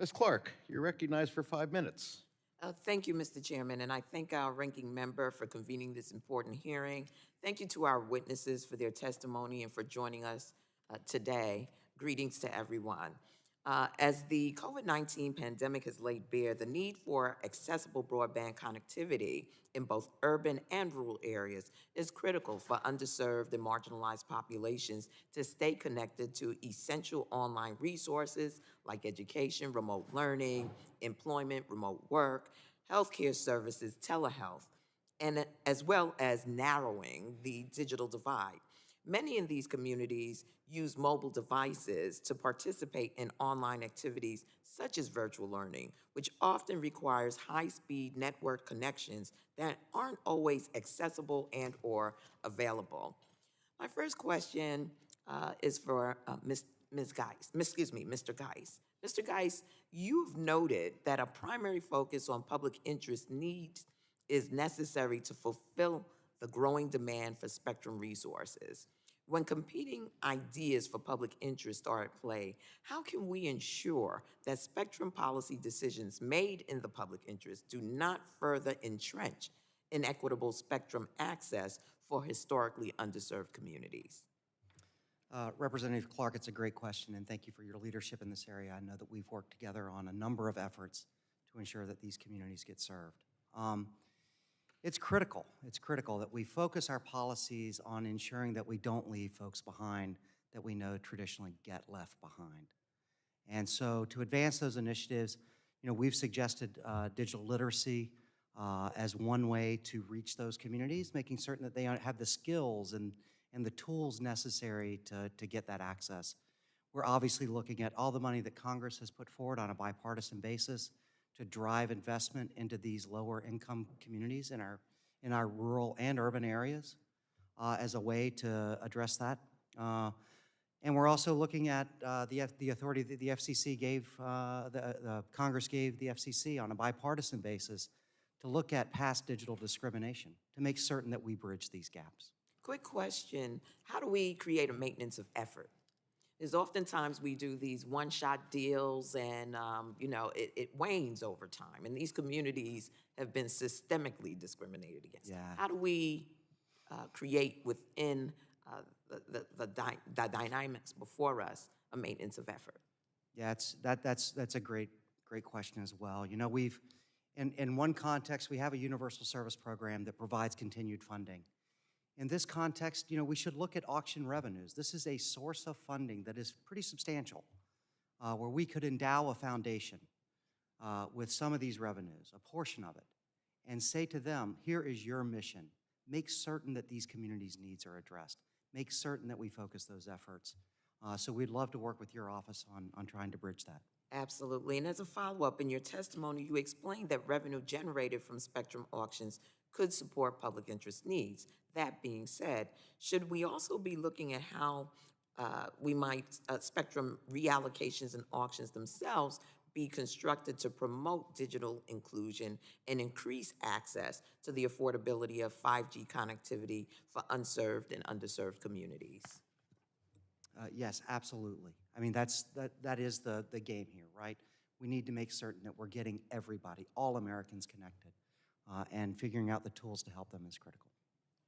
Ms. Clarke, you're recognized for five minutes. Uh, Thank you, Mr. Chairman, and I thank our ranking member for convening this important hearing. Thank you to our witnesses for their testimony and for joining us uh, today. Greetings to everyone. Uh, As the COVID-19 pandemic has laid bare the need for accessible broadband connectivity in both urban and rural areas is critical for underserved and marginalized populations to stay connected to essential online resources like education, remote learning, employment, remote work, healthcare services, telehealth, and as well as narrowing the digital divide. Many in these communities use mobile devices to participate in online activities such as virtual learning, which often requires high-speed network connections that aren't always accessible and/or available. My first question uh, is for uh, Ms. Ms. Geis, excuse me, Mr. Geis. Mr. Geis, you've noted that a primary focus on public interest needs is necessary to fulfill the growing demand for spectrum resources. When competing ideas for public interest are at play, how can we ensure that spectrum policy decisions made in the public interest do not further entrench inequitable spectrum access for historically underserved communities? Uh, Representative Clarke, it's a great question, and thank you for your leadership in this area. I know that we've worked together on a number of efforts to ensure that these communities get served. Um, It's critical, it's critical that we focus our policies on ensuring that we don't leave folks behind that we know traditionally get left behind. And so to advance those initiatives, you know, we've suggested uh, digital literacy uh, as one way to reach those communities, making certain that they have the skills and, and the tools necessary to, to get that access. We're obviously looking at all the money that Congress has put forward on a bipartisan basis to drive investment into these lower income communities in our, in our rural and urban areas uh, as a way to address that. Uh, and we're also looking at uh, the, F- the authority that the FCC gave, uh, the, the Congress gave the FCC on a bipartisan basis to look at past digital discrimination, to make certain that we bridge these gaps. Quick question, how do we create a maintenance of effort? Is oftentimes we do these one-shot deals and, um, you know, it, it wanes over time. And these communities have been systemically discriminated against. Yeah. How do we uh, create within uh, the, the, the dy- the dynamics before us a maintenance of effort? Yeah, it's, that, that's, that's a great, great question as well. You know, we've, in, in one context, we have a universal service program that provides continued funding. In this context, you know, we should look at auction revenues. This is a source of funding that is pretty substantial, uh, where we could endow a foundation uh, with some of these revenues, a portion of it, and say to them, here is your mission. Make certain that these communities' needs are addressed. Make certain that we focus those efforts. Uh, So we'd love to work with your office on, on trying to bridge that. Absolutely. And as a follow-up, in your testimony, you explained that revenue generated from spectrum auctions could support public interest needs. That being said, should we also be looking at how uh, we might, uh, spectrum reallocations and auctions themselves be constructed to promote digital inclusion and increase access to the affordability of 5G connectivity for unserved and underserved communities? Uh, Yes, absolutely. I mean, that's, that, that is the, the game here, right? We need to make certain that we're getting everybody, all Americans connected, uh, and figuring out the tools to help them is critical.